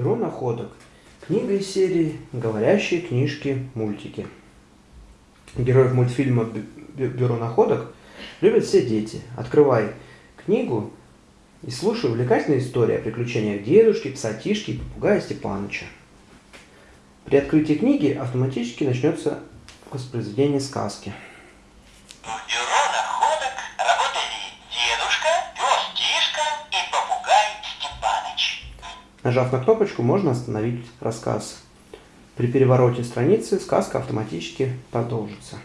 Перо находок. Книга из серии «Говорящие книжки-мультики». Героев мультфильма «Бюро находок» любят все дети. Открывай книгу и слушай увлекательные истории о приключениях дедушки, псатишки и попугая Степаныча. При открытии книги автоматически начнется воспроизведение сказки. Нажав на кнопочку, можно остановить рассказ. При перевороте страницы сказка автоматически продолжится.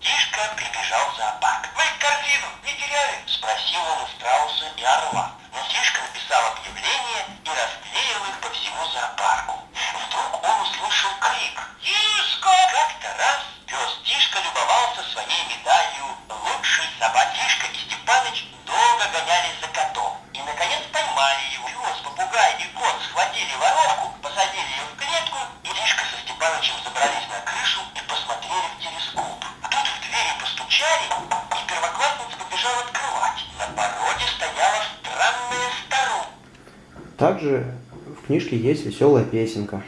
Тишка прибежал в зоопарк. «Вы корзину не теряли?» – спросил он у страуса и орла. Но Тишка написал объявление и расклеил их по всему зоопарку. Вдруг он услышал крик. «Тишка!» Как-то раз пес Тишка любовался своей медалью «Лучший собак». Степанычем забрались на крышу и посмотрели в телескоп. Тут в двери постучали, и первоклассница побежала открывать. На пороге стояла странная старуха. Также в книжке есть веселая песенка.